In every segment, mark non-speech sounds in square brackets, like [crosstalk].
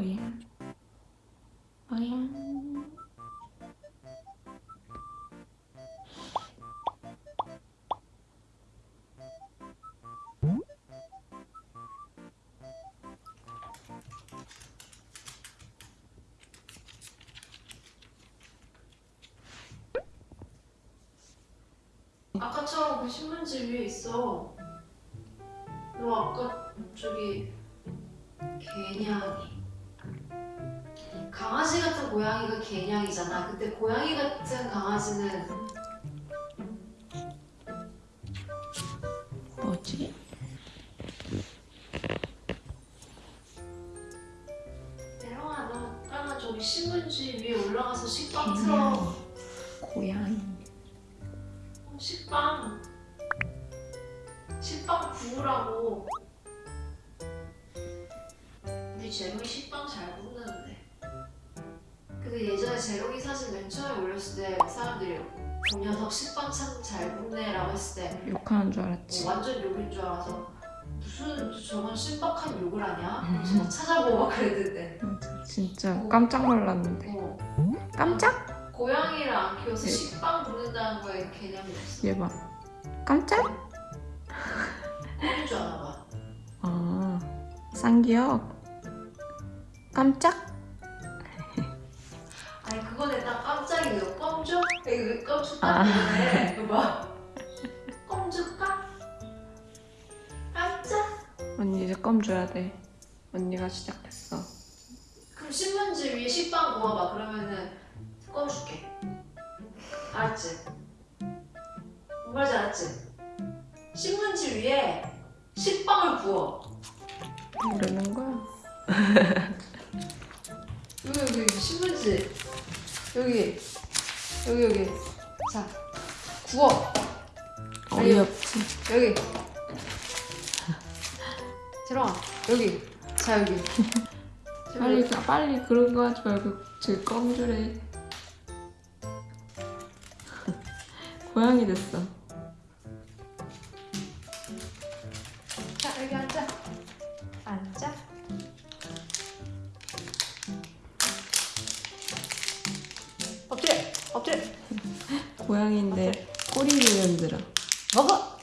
뭐야? 뭐야? 아까처럼 그 신문지 위에 있어. 너 아까 저기 개냥이. 강아지 같은 고양이가 개냥이잖아. 근데 고양이 같은 강아지는 뭐지? 대롱아 너 따라 저기 신문지 위에 올라가서 식빵 틀어. 고양이. 어, 식빵. 식빵 구우라고. 우리 재롱이 식빵 잘. 근데 예전에 재롱이 사진 맨 처음에 올렸을 때 사람들이 그 녀석 식빵 참 잘 굽네 라고 했을 때 욕하는 줄 알았지. 어, 완전 욕인 줄 알아서 무슨 저건 신박한 욕을 하냐? 진짜 찾아보고 막 그랬는데. 맞아, 진짜 깜짝 놀랐는데. 어, 깜짝? 고양이를 안 키워서 네. 식빵 굽는다는 거에 개념이 없어. 얘 봐. 깜짝? 꿈인 줄 아나 봐. 아, 쌍기역. 깜짝? 너 껌줘? 이거 껌줘 아. 이거 봐. 껌줄까? 깜짝? 언니 이제 껌 줘야 돼. 언니가 시작했어. 그럼 신문지 위에 식빵 구워봐. 그러면은 껌 줄게. 알았지? 뭔 말인지 알았지? 신문지 위에 식빵을 구워. 모르는 거야. 여기 여기 신문지 여기 여기 여기. 자 구워. 어이없지. 여기. 재롱아 [laughs] 여기. 자 여기. 빨리 빨리 그런 거 하지 말고 지금 껌 주래. 고양이 됐어. 자 여기 앉아 고양이인데 꼬리를 흔들어. 먹어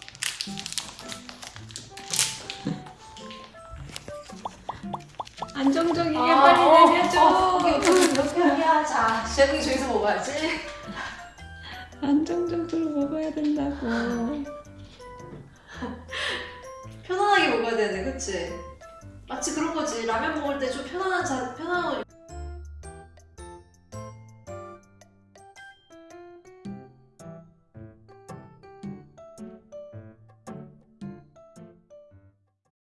[laughs] 안정적이게 아, 빨리 어, 내려줘. 어, 오케이 오케이 이렇게 하야 자 재롱이 저기서 먹어야지 [laughs] 안정적으로 먹어야 된다고. 편안하게 먹어야 되는데 그치? 마치 그런 거지 라면 먹을 때 좀 편안한 자 편안한